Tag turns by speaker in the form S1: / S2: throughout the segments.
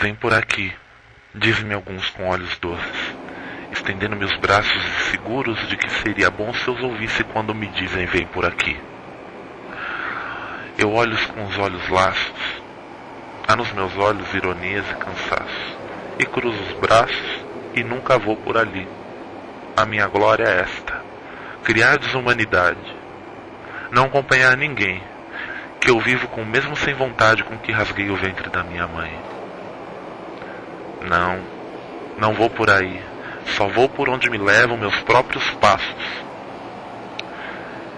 S1: Vem por aqui, diz-me alguns com olhos doces, estendendo meus braços seguros de que seria bom se os ouvisse quando me dizem vem por aqui. Eu olho com os olhos laços, há nos meus olhos ironias e cansaço, e cruzo os braços e nunca vou por ali. A minha glória é esta: criar desumanidade, não acompanhar ninguém, que eu vivo com o mesmo sem vontade com que rasguei o ventre da minha mãe. Não, não vou por aí. Só vou por onde me levam meus próprios passos.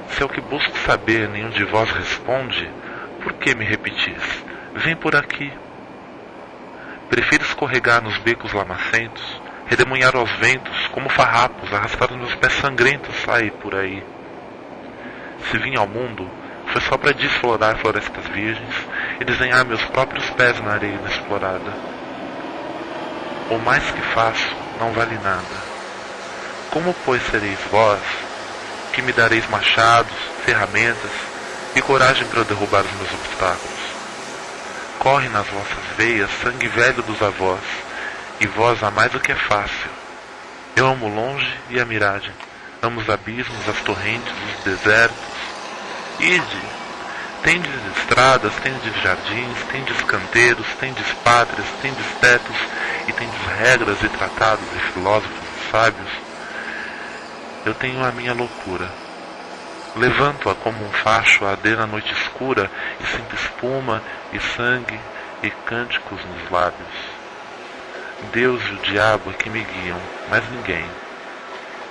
S1: Se é o que busco saber nenhum de vós responde, por que me repetis? Vem por aqui. Prefiro escorregar nos becos lamacentos, redemoinhar aos ventos, como farrapos, arrastar os meus pés sangrentos sair por aí. Se vim ao mundo, foi só para desflorar florestas virgens e desenhar meus próprios pés na areia inexplorada. O mais que faço não vale nada. Como, pois, sereis vós, que me dareis machados, ferramentas e coragem para derrubar os meus obstáculos? Corre nas vossas veias sangue velho dos avós, e vós amais o que é fácil. Eu amo longe e a miragem, amo os abismos, as torrentes, os desertos. Ide, tendes estradas, tendes jardins, tendes canteiros, tendes pátrias, tendes tetos, e tendes regras e tratados e filósofos e sábios, eu tenho a minha loucura. Levanto-a como um facho a arder na noite escura e sinto espuma e sangue e cânticos nos lábios. Deus e o diabo é que me guiam, mas ninguém.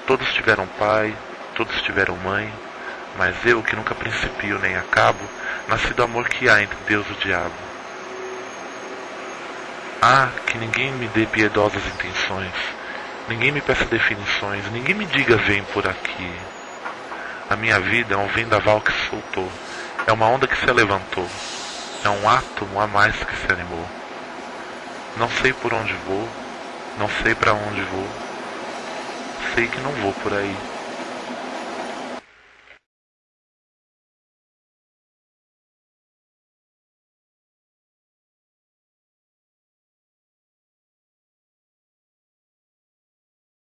S1: Todos tiveram pai, todos tiveram mãe, mas eu, que nunca principio nem acabo, nasci do amor que há entre Deus e o diabo. Ah, que ninguém me dê piedosas intenções, ninguém me peça definições, ninguém me diga vem por aqui. A minha vida é um vendaval que se soltou, é uma onda que se levantou, é um átomo a mais que se animou. Não sei por onde vou, não sei para onde vou, sei que não vou por aí.